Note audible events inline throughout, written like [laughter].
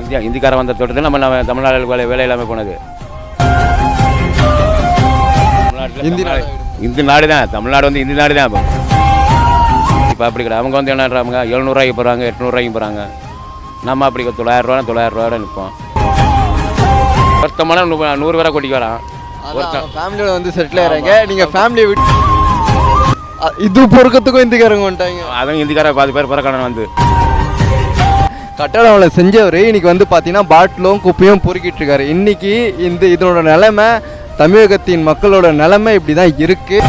India இந்திக்காரன் வந்த தொட்டு நம்ம தமிழ்நாடு வேலை வேலை இல்லாமல் போனது. இந்தி நாடு. இந்தி நாடு தான் தமிழ்நாடு வந்து இந்தி நாடு தான் இப்போ. இப்போ அப்படி கிடையாது. அவங்க வந்து என்னன்றாங்க எழுநூறுவாய்க்கு போகிறாங்க எட்நூறுவாய்க்கு போகிறாங்க நம்ம அப்படி தொள்ளாயிரரூவா தொள்ளாயிரரூவா நிற்போம். ஒருத்தமான நூ- நூறு பேரை கூட்டிக்கு வரான். ஒருத்தன். ஃபேமிலியோட வந்து செட்டில் ஆகிறாங்க நீங்கள் ஃபேமிலியை விட்டு இது பொறுக்கிறதுக்கும் இந்திக்காரங்க வந்துட்டாங்க. அதுவும் இந்திக்கார பாதி பேர் பிறக்கணும் வந்து. கட்டடம் வேலை செஞ்சவர் இன்னைக்கு வந்து பார்த்தீங்கன்னா பாட்டிலும் குப்பையும் பொறுக்கிட்டு இருக்காரு. இன்னைக்கு இந்த இதனோட நிலைமை தமிழகத்தின் மக்களோட நிலைமை இப்படி தான் இருக்குது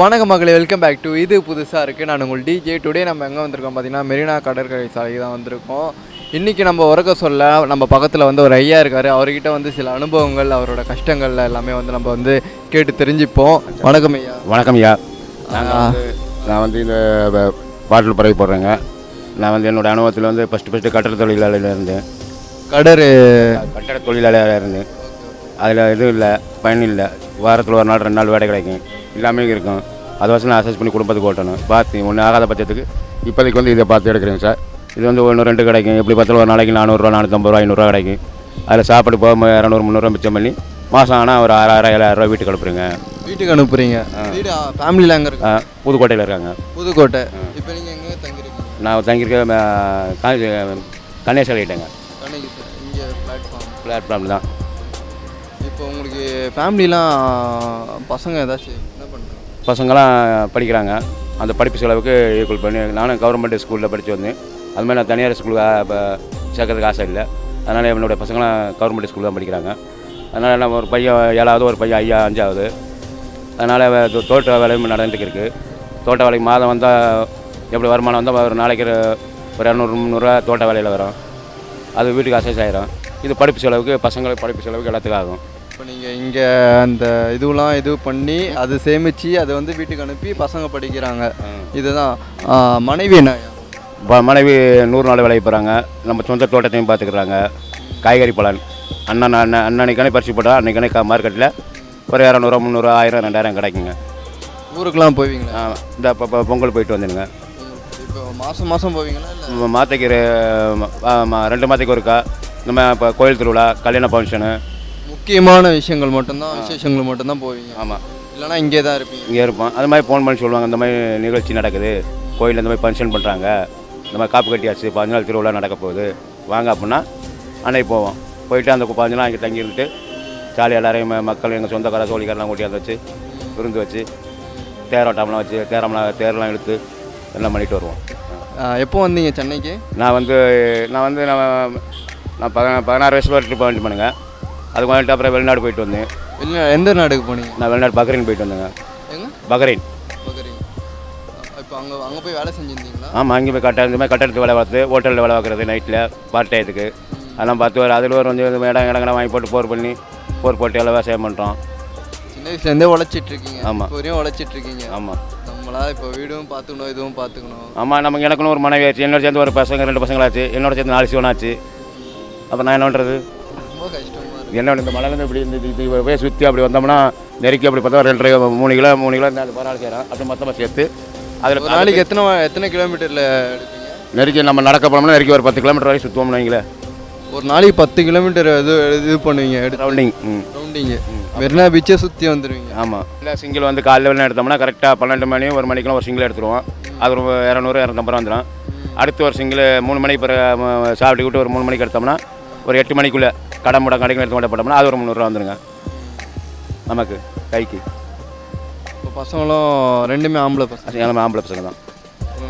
வணக்க மகளே வெல்கம் பேக் டு இது புதுசாக இருக்குது நான் உங்கள் டிஜே டுடே நம்ம எங்கே வந்திருக்கோம்? பார்த்தீங்கன்னா மெரினா கடற்கரை சாலை தான் வந்திருக்கோம். இன்றைக்கி நம்ம உறக்க சொல்ல நம்ம பக்கத்தில் வந்து ஒரு ஐயா இருக்கார். அவர்கிட்ட வந்து சில அனுபவங்கள் அவரோட கஷ்டங்கள் எல்லாமே வந்து நம்ம வந்து கேட்டு தெரிஞ்சுப்போம். வணக்கம் ஐயா. வணக்கம் ஐயா. நான் வந்து இந்த பாட்டில் பறவை போடுறேங்க. நான் வந்து என்னோட அனுபவத்தில் வந்து ஃபஸ்ட்டு ஃபஸ்ட்டு கட்டட தொழிலாளியில் இருந்தேன். கடறு கட்டட தொழிலாளியாக இருந்தேன். அதில் எதுவும் இல்லை பயன் இல்லை. வாரத்தில் ஒரு நாள் ரெண்டு நாள் வேலை கிடைக்கும். எல்லாமே இருக்கும். அதை வச்சு நான் அசஸ் பண்ணி குடும்பத்துக்கு ஓட்டணும். பார்த்து ஒன்று ஆகாத பட்சத்துக்கு இப்போதைக்கு வந்து இதை பார்த்து எடுக்கிறேங்க சார். இது வந்து ஒன்று ரெண்டு கிடைக்கும். எப்படி பார்த்தாலும் ஒரு நாளைக்கு நானூறுரூவா நானூற்றம்பது ரூபா ஐநூறுரூவா கிடைக்கும். அதில் சாப்பாடு போக இரநூறு முந்நூறுரூவா மிச்சம் பண்ணி மாதம் ஆனால் ஒரு ஆறாயிரம் ஏழாயிரரூவா வீட்டுக்கு அனுப்புறேங்க. வீட்டுக்கு அனுப்புறீங்க. வீடு ஃபேமிலியில் அங்கே இருக்கு? புதுக்கோட்டையில் இருக்காங்க. புதுக்கோட்டை. இப்போ நீங்கள் எங்கே தங்கிருக்கீங்க நான் தங்கியிருக்க ஆகிட்டேங்க இங்கே பிளாட்ஃபார்ம் பிளாட்ஃபார்ம் தான். இப்போ உங்களுக்கு ஃபேமிலிலாம் பசங்க ஏதாச்சும் என்ன பண்ணுறாங்க? பசங்களாம் படிக்கிறாங்க. அந்த படிப்பு செலவுக்கு ஈக்குவல் பண்ணி நானும் கவர்மெண்ட் ஸ்கூலில் படித்து வந்தேன். அது மாதிரி நான் தனியார் ஸ்கூலுக்கு இப்போ சேர்க்கறதுக்கு ஆசை இல்லை. அதனால் என்னுடைய பசங்களாம் கவர்மெண்ட் ஸ்கூல் தான் படிக்கிறாங்க. அதனால் நம்ம ஒரு பையன் ஏழாவது ஒரு பையன் ஐயா அஞ்சாவது. அதனால் தோட்ட வேலையும் நடந்துட்டு இருக்கு. தோட்ட வேலைக்கு மாதம் வந்தால் எப்படி வருமானம் வந்தால் ஒரு நாளைக்கு ஒரு- இரநூறு முந்நூறுரூவா தோட்ட வேலையில் வரும். அது வீட்டுக்கு அசைஸ் ஆயிரும். இது படிப்பு செலவுக்கு பசங்களுக்கு படிப்பு செலவுக்கு எல்லாத்துக்கும் ஆகும். இப்போ நீங்கள் இங்கே அந்த இதுவெலாம் இது பண்ணி அது சேமித்து அதை வந்து வீட்டுக்கு அனுப்பி பசங்க படிக்கிறாங்க. இதுதான் மனைவி என்ன? ப- மனைவி நூறு நாள் வேலைக்கு போகிறாங்க நம்ம சொந்த தோட்டத்தையும் பார்த்துக்குறாங்க காய்கறி பலன் அண்ணன் அண்ணன் அன்னன்னைக்கானே பறிச்சு போட்டால் அன்னைக்கானே மார்க்கெட்டில் ஒரு இரநூறுவா முந்நூறுவா ஆயிரம் ரெண்டாயிரம் கிடைக்குங்க. ஊருக்கெலாம் போவீங்களா? இந்த இப்போ இப்போ பொங்கல் போயிட்டு வந்துடுங்க. இப்போ மாதம் மாதம் போவீங்களா இல்லை? மாத்தைக்கு ரெ- ஆ, மா- ரெண்டு மாதத்துக்கு ஒருக்கா. நம்ம இப்போ கோயில் திருவிழா கல்யாண ஃபங்க்ஷனு முக்கியமான விஷயங்கள் மட்டும்தான் விசேஷங்கள் மட்டும்தான் போவீங்க. ஆமாம் இல்லைனா இங்கே தான் இருப்பீங்க. இங்கே இருப்போம். அது மாதிரி ஃபோன் பண்ணி சொல்லுவாங்க. இந்த மாதிரி நிகழ்ச்சி நடக்குது. கோயிலில் இந்த மாதிரி ஃபங்க்ஷன் பண்ணுறாங்க இந்த மாதிரி காப்பு கட்டியாச்சு பதினஞ்சு நாள் திருவிழா நடக்க போகுது. வாங்க அப்படின்னா அன்னைக்கு போவோம். போயிட்டு அந்த பதினஞ்சு நாள் அங்கே தங்கி இருந்துட்டு ஜாலியாக எல்லாரையும் மக்கள் எங்கள் சொந்தக்கார சோழிக்காரெல்லாம் கூட்டியாந்து வச்சு விருந்து வச்சு தேரோட்டம்லாம் வச்சு தேரம்லாம் தேரெல்லாம் இழுத்து எல்லாம் பண்ணிட்டு வருவோம். எப்போ வந்தீங்க சென்னைக்கு? நான் வந்து நான் வந்து நான் நான் பத பதினாறு வயசு வரை ட்ரிப் பண்ணிட்டு பண்ணுங்க அதுக்கு வந்துட்டு அப்புறம் வெளிநாடு போயிட்டு வந்தேன். எந்த நாடுக்கு போனீங்க? நான் வெளிநாடு பக்ரைன் போயிட்டு வந்தேங்க. பக்ரைன் இப்போ அங்கே அங்கே போய் வேலை செஞ்சுருந்தீங்களா? ஆமாம் அங்கே போய் கட்ட இந்த மாதிரி கட்டடத்து வேலை பார்த்து ஹோட்டலில் வேலை பார்க்குறது நைட்டில் பார்ட் டயத்துக்கு அதெல்லாம் பார்த்து ஒரு அதில் ஒரு கொஞ்சம் இடம் இடங்கள்லாம் வாங்கி போட்டு போர் பண்ணி போர் போட்டு எல்லாம் விவசாயம் பண்ணுறோம் சின்ன வயசுலேருந்தே உழைச்சிட்டு இருக்கீங்க ஆமா. இப்போ வரையும் உழைச்சிட்டு இருக்கீங்க ஆமாம் நம்மளா இப்போ வீடும் பார்த்துக்கணும் இதுவும் பார்த்துக்கணும். ஆமாம் நமக்கு எனக்குன்னு ஒரு மனைவி ஆச்சு என்னோட சேர்ந்து ஒரு பசங்க ரெண்டு பசங்களாச்சு என்னோட சேர்ந்து நாலு சிவனாச்சு. அப்போ நான் என்ன பண்ணுறது ரொம்ப கஷ்டமா இருக்கு. என்ன இந்த மலையிலேருந்து இப்படி இந்த போய் சுற்றி அப்படி வந்தோம்னா நெருக்கி அப்படி பார்த்தா ரெண்டு மூணு கிலோ மூணு கிலோ இந்த பரவாயில்ல செய்கிறோம் அப்படி மொத்தமாக சேர்த்து அதில் ஒரு நாளைக்கு எத்தனை எத்தனை கிலோமீட்டரில் எடுப்பீங்க? நெருக்கி நம்ம நடக்க போனோம்னா நெருக்கி ஒரு பத்து கிலோமீட்டர் வரைக்கும் சுற்றுவோம்னு வைங்களேன். ஒரு நாளைக்கு பத்து கிலோமீட்டர் இது இது பண்ணுவீங்க ரவுண்டிங் ம். ரவுண்டிங்கு மெரினா பீச்சை சுற்றி வந்துடுவீங்க ஆமாம் இல்லை சிங்கிள் வந்து காலைல வேலை எடுத்தோம்னா கரெக்டாக பன்னெண்டு மணி ஒரு மணிக்கெல்லாம் ஒரு சிங்கிள் எடுத்துருவோம். அது ஒரு இரநூறு இரநூத்தம்பது ரூபா வந்துடும் அடுத்து ஒரு சிங்கிள் மூணு மணிக்கு பிறகு சாப்பிட்டு விட்டு ஒரு மூணு மணிக்கு எடுத்தோம்னா ஒரு எட்டு மணிக்குள்ளே கடை முட கடைக்கு எடுத்து போட்டோம்னா அது ஒரு முந்நூறுரூவா வந்துருங்க. நமக்கு கைக்கு. இப்போ பசங்களும் ரெண்டுமே ஆம்பளை பசங்க. எல்லாமே ஆம்பளை பசங்க தான்.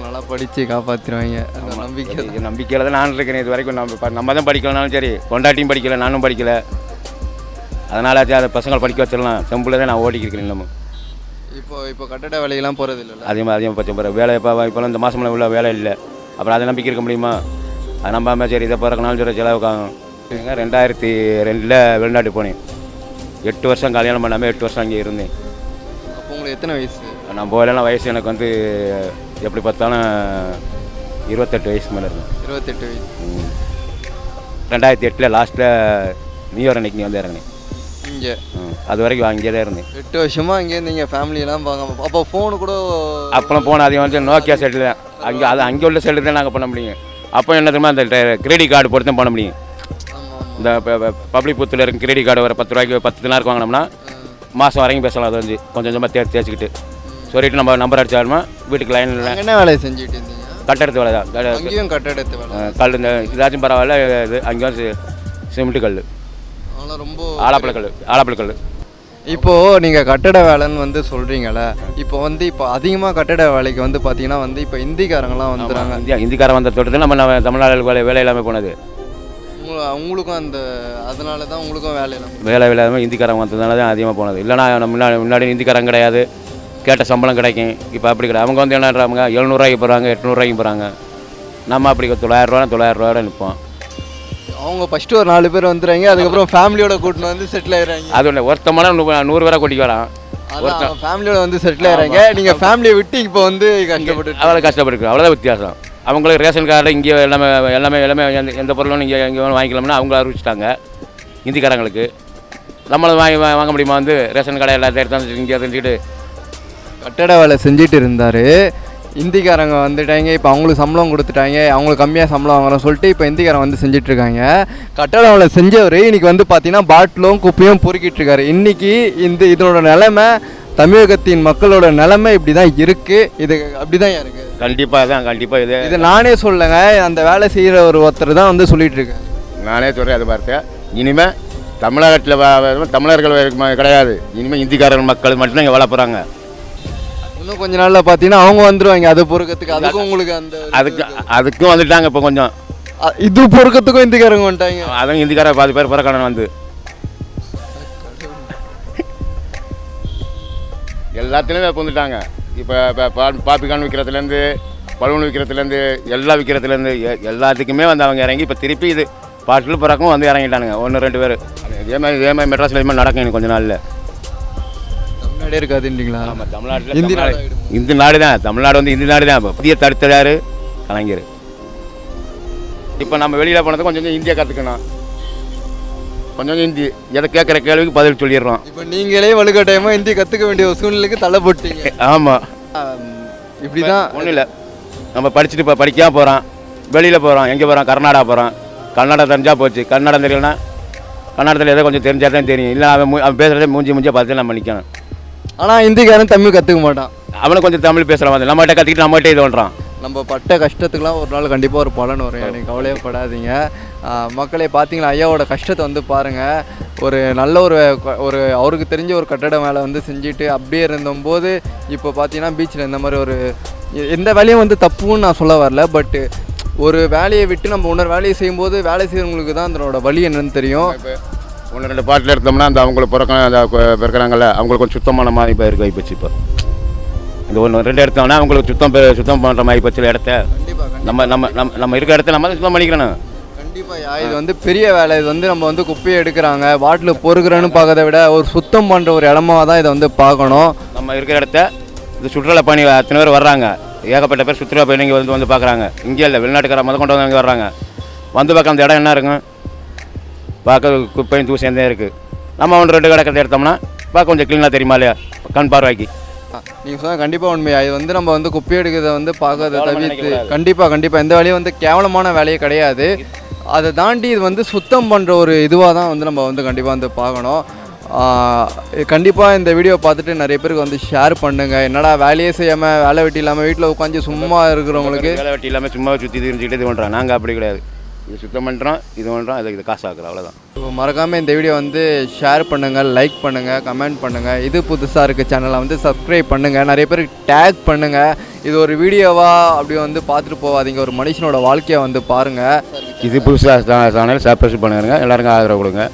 நல்லா படித்து காப்பாற்றிடுவாங்க நம்பிக்கை. நம்பிக்கையில் தான் நான் இருக்கேன் இது வரைக்கும். நம்ம நம்ம தான் படிக்கலனாலும் சரி கொண்டாட்டியும் படிக்கல நானும் படிக்கல. அதனால அது பசங்களை படிக்க வச்சிடலாம். செம்பில் தான் நான் ஓடிக்கிறேன் இன்னமும். இப்போ இப்போ கட்டட வேலையெல்லாம் போகிறது இல்லைல்ல? அதிகமாக அதிகமாக பச்சை போகிற வேலை இப்போ இப்போலாம் இந்த மாதம்லாம் உள்ள வேலை இல்லை. அப்புறம் அதை நம்பிக்கை இருக்க முடியுமா? அது நம்பாம சரி இதை பிறக்கனாலும் சரி செலவுக்காகும். ரெண்டாயிரத்தி ரெண்டில் வெளிநாட்டு போனேன். எட்டு வருஷம் கல்யாணம் பண்ணாமல் எட்டு வருஷம் அங்கே இருந்தேன். உங்களுக்கு எத்தனை வயசு? நான் போகலாம் வயசு எனக்கு வந்து எப்படி பார்த்தாலும் இருபத்தெட்டு வயசு மேலே இருக்கும். இருபத்தெட்டு வயசு. ரெண்டாயிரத்தி எட்டில் லாஸ்ட்டில் நியூ இயர் அன்னைக்கு நீ வந்து இறங்கினேன். இங்கே. அது வரைக்கும் அங்கேயே தான் இருந்தேன். எட்டு வருஷமா இங்கே இருந்தீங்க ஃபேமிலியெல்லாம் பார்க்க அப்போ ஃபோனு கூட அப்புறம் போன அதிகம் வந்து நோக்கியா செட்டில் தான் அங்கே அது அங்கே உள்ள செல்லு தான் நாங்கள் பண்ண முடியும். அப்போ என்ன தெரியுமா அந்த கிரெடிட் கார்டு போட்டு தான் பண்ண முடியும். இந்த பப்ளிக் பூத்தில் இருக்க கிரெடிட் கார்டு ஒரு பத்து ரூபாய்க்கு பத்து தினாருக்கு வாங்கினோம்னா மாதம் வரைக்கும் பேசலாம் அது வந்து. கொஞ்சம் கொஞ்சமாக தேர்ச்சி தேய்ச்சிக்கிட்டு. சொல்லிட்டு நம்ம நம்பர் அடிச்சாலுமா வீட்டுக்கு லைனில் என்ன வேலையை செஞ்சுட்டு இருந்தீங்க? கட்டடத்து வேலை தான். அங்கேயும் கட்டடத்து வேலை. கல் இந்த இதாச்சும் பரவாயில்ல இது அங்கேயும் சி- சிமெண்ட் கல். ரொம்ப ஆலாப்பழ கல் ஆலாப்பழ கல். இப்போ நீங்கள் கட்டட வேலைன்னு வந்து சொல்கிறீங்களே இப்போ வந்து இப்போ அதிகமாக கட்டட வேலைக்கு வந்து பார்த்தீங்கன்னா வந்து இப்போ இந்திக்காரங்களாம் வந்துடுறாங்க இந்தியா இந்திக்காரன் வந்த தோட்டத்தில் நம்ம நம்ம தமிழ்நாடு வேலை வேலை இல்லாமல் போனது. உங்க- உங்களுக்கும் அந்த அதனால தான் உங்களுக்கும் வேலை இல்லாமல் வேலை இல்லாமல் இந்திக்காரங்க வந்ததுனால தான் அதிகமாக போனது. இல்லைனா நம்ம முன்னாடி முன்னாடி இந்திக்காரங்க கிடையாது. கேட்ட சம்பளம் கிடைக்கும். இப்போ அப்படி கிடையாது. அவங்க வந்து என்னன்றாங்க எழுநூறுவாய்க்கு போகிறாங்க எட்நூறுவாய்க்கு போகிறாங்க நம்ம அப்படி தொள்ளாயிரரூவா தொள்ளாயிரரூவா நிற்போம் அவங்க ஃபஸ்ட்டு ஒரு நாலு பேர் வந்துடுறாங்க அதுக்கப்புறம் ஃபேமிலியோட கூட்டின்னு வந்து செட்டில் ஆயிடுறாங்க. அது ஒன்று ஒருத்தமான நூறு பேரை கூட்டிக்கு வரான். அதான் ஃபேமிலியோட வந்து செட்டில் ஆயிடுறாங்க. நீங்கள் ஃபேமிலியை விட்டு இப்போ வந்து கஷ்டப்பட்டு அவ்வளோ கஷ்டப்பட்டு அவ்வளோதான் வித்தியாசம். அவங்களுக்கு ரேஷன் கார்டு இங்கே எல்லாமே எல்லாமே எல்லாமே எந்த எந்த பொருளும் இங்கே இங்கே வேணும் வாங்கிக்கலாம்னா அவங்க அறிவிச்சிட்டாங்க இந்திக்காரங்களுக்கு. நம்மளும் வாங்கி வாங்க முடியுமா வந்து ரேஷன் கடை எல்லாத்தையும் எடுத்து இங்கே தெரிஞ்சுக்கிட்டு கட்டட வேலை செஞ்சுட்டு இருந்தார். இந்திக்காரங்க வந்துட்டாங்க இப்போ அவங்களுக்கு சம்பளம் கொடுத்துட்டாங்க அவங்களுக்கு கம்மியாக சம்பளம் வாங்குறோம் சொல்லிட்டு இப்போ இந்திக்காரங்க வந்து செஞ்சிட்ருக்காங்க. கட்டட வேலை செஞ்சவர் இன்றைக்கி வந்து பார்த்தீங்கன்னா பாட்டிலும் குப்பையும் பொறுக்கிட்டு இருக்காரு இன்றைக்கி இந்த இதனோட நிலைமை தமிழகத்தின் மக்களோட நிலைமை இப்படி தான் இருக்குது இது அப்படி தான் இருக்குது கண்டிப்பாக தான் கண்டிப்பாக இது. இது நானே சொல்லலைங்க அந்த வேலை செய்கிற ஒரு ஒருத்தர் தான் வந்து சொல்லிட்டு இருக்காரு நானே சொல்கிறேன் அது பார்த்தேன் இனிமேல் தமிழகத்தில் தமிழர்கள் கிடையாது. இனிமேல் இந்திக்காரர்கள் மக்கள் மட்டும்தான் இங்கே வாழ போகிறாங்க இன்னும் கொஞ்ச நாளில் பார்த்தீங்கன்னா அவங்க வந்துருவாங்க. அது பொறுக்கிறதுக்கு அதுக்கும் உங்களுக்கு அந்த அதுக்கு அதுக்கும் வந்துட்டாங்க இப்போ கொஞ்சம். இது பொறுக்கிறதுக்கும் இந்திக்காரங்க வந்துட்டாங்க. அதுவும் இந்திக்கார பாதி பேர் பிறக்கணும் வந்து. எல்லாத்துலேயும் இப்போ வந்துட்டாங்க இப்போ இப்போ பா- பாப்பிகான் விற்கிறதுலேருந்து பலூன் விற்கிறதுலேருந்து எல்லா விற்கிறதுலேருந்து எல்லாத்துக்குமே வந்து அவங்க இறங்கி இப்போ திருப்பி இது பாட்டில் பிறக்கும் வந்து இறங்கிட்டானுங்க ஒன்று ரெண்டு பேர். இதே மாதிரி இதே மாதிரி மெட்ராஸில் மாதிரி நடக்கும் இன்னும் கொஞ்ச நாளில். தமிழ்நாடே இருக்காதுன்றீங்களா? ஆமாம் தமிழ்நாட்டில் இந்தி நாடாயிடுமா? இந்து நாடு தான் தமிழ்நாடு வந்து இந்தி நாடு தான் இப்போ புதிய தடுத்ததாரு கலைஞர். இப்போ நம்ம வெளியில் போனது கொஞ்சம் கொஞ்சம் இந்தியா கற்றுக்கணும் கொஞ்சம் ஹிந்தி எதை கேட்குற கேள்விக்கு பதில் சொல்லிடுறோம். இப்போ நீங்களே வலுக்கட்டாயமாக இந்தி கற்றுக்க வேண்டிய ஒரு சூழ்நிலைக்கு தள்ளப்பட்டீங்க. [laughs] ஆமாம் இப்படி தான் ஒன்றும் இல்லை. நம்ம படிச்சுட்டு இப்போ படிக்காம போகிறோம் வெளியில் போகிறோம் எங்கே போகிறோம் கர்நாடகா போகிறோம் கன்னடம் தெரிஞ்சால் போச்சு. கன்னடம் தெரியலனா கன்னடத்தில் ஏதோ கொஞ்சம் தெரிஞ்சால் தான் தெரியும். இல்லை அவன் அவன் பேசுகிறதே மூஞ்சி மூஞ்சியை பார்த்து நம்ம நிற்கணும் ஆனால் இந்திக்காரன் தமிழ் கற்றுக்க மாட்டான். அவனும் கொஞ்சம் தமிழ் பேசுகிற மாதிரி. நம்மகிட்ட கற்றுக்கிட்டு நம்மகிட்ட இது பண்ணுறான் நம்ம பட்ட கஷ்டத்துக்குலாம் ஒரு நாள் கண்டிப்பாக ஒரு பலன் வரும். எனக்கு கவலையப்படாதீங்க ஆஹ் மக்களே பார்த்தீங்களா ஐயாவோட கஷ்டத்தை வந்து பாருங்கள் ஒரு நல்ல ஒரு ஒரு அவருக்கு தெரிஞ்ச ஒரு கட்டட வேலை வந்து செஞ்சுட்டு அப்படியே இருந்தபோது இப்போ பார்த்தீங்கன்னா பீச்சில் இந்த மாதிரி ஒரு எந்த வேலையும் வந்து தப்புன்னு நான் சொல்ல வரல. பட்டு ஒரு வேலையை விட்டு நம்ம இன்னொரு வேலையை செய்யும்போது வேலை செய்கிறவங்களுக்கு தான் அதனோட வழி என்னன்னு தெரியும். இப்போ ஒன்று ரெண்டு பாட்டில் எடுத்தோம்னா அந்த அவங்களுக்கு பிறக்க அந்த பிறக்கறாங்கல்ல அவங்களுக்கு கொஞ்சம் சுத்தமான மாதிரி இப்போ இருக்க போச்சு இப்போ. இந்த ஒன்று ரெண்டு எடுத்தோம்னா அவங்களுக்கு சுத்தம் சுத்தம் பண்ணுற மாதிரி போச்சு இடத்த. நம்ம நம்ம நம்ம நம்ம இருக்க இடத்த நம்ம சுத்தம் பண்ணிக்கிறணும் கண்டிப்பாக இது வந்து பெரிய வேலை. இது வந்து நம்ம வந்து குப்பையை எடுக்கிறாங்க. பாட்டில் பொறுக்கிறேன்னு பார்க்கறத விட ஒரு சுத்தம் பண்ணுற ஒரு இடமா தான் இதை வந்து பார்க்கணும். நம்ம இருக்கிற இடத்த இந்த சுற்றுலா பயணி அத்தனை பேர் வர்றாங்க? ஏகப்பட்ட பேர் சுற்றுலா பயணிங்க வந்து வந்து பார்க்குறாங்க. இங்கே இல்லை வெளிநாட்டுக்கார முத கொண்டு வந்து அங்கே வர்றாங்க. வந்து பார்க்க அந்த இடம் என்ன இருக்கும்? பார்க்க குப்பையும் தூசியம் இருக்குது நம்ம ஒன்று ரெண்டு கிடக்கிறத எடுத்தோம்னா பார்க்க கொஞ்சம் க்ளீனாக தெரியுமா இல்லையா? கண் பார்வைக்கு. நீங்கள் சொன்ன கண்டிப்பாக உண்மையா. இது வந்து நம்ம வந்து குப்பை எடுக்கிறத வந்து பார்க்கறத தவிர்த்து. கண்டிப்பாக கண்டிப்பாக எந்த வேலையும் வந்து கேவலமான வேலையே கிடையாது. அதை தாண்டி இது வந்து சுத்தம் பண்ணுற ஒரு இதுவாக தான் வந்து நம்ம வந்து கண்டிப்பாக வந்து பார்க்கணும். கண்டிப்பாக இந்த வீடியோ பார்த்துட்டு நிறைய பேருக்கு வந்து ஷேர் பண்ணுங்கள் என்னடா வேலையே செய்யாமல் வேலை வெட்டி இல்லாமல் வீட்டில் உட்காந்து சும்மா இருக்கிறவங்களுக்கு வேலை வெட்டி இல்லாமல் சும்மா சுற்றி தெரிஞ்சுக்கிட்டே இது பண்ணுறோம் நாங்கள் அப்படி கிடையாது. இது சுத்தம் பண்ணுறோம் இது பண்ணுறோம் அதுக்கு இது காசு ஆக்குறோம் அவ்வளோதான் இப்போ மறக்காமல் இந்த வீடியோ வந்து ஷேர் பண்ணுங்கள் லைக் பண்ணுங்கள் கமெண்ட் பண்ணுங்கள் இது புதுசாக இருக்க சேனலை வந்து சப்ஸ்கிரைப் பண்ணுங்கள் நிறைய பேருக்கு டேக் பண்ணுங்கள் இது ஒரு வீடியோவா அப்படி வந்து பார்த்துட்டு போகாதீங்க. ஒரு மனுஷனோட வாழ்க்கையை வந்து பாருங்கள் இது புதுசாக சேனல் சப்ஸ்கிரைப் பண்ணுங்க. எல்லாருக்கும் ஆதரவு கொடுங்க.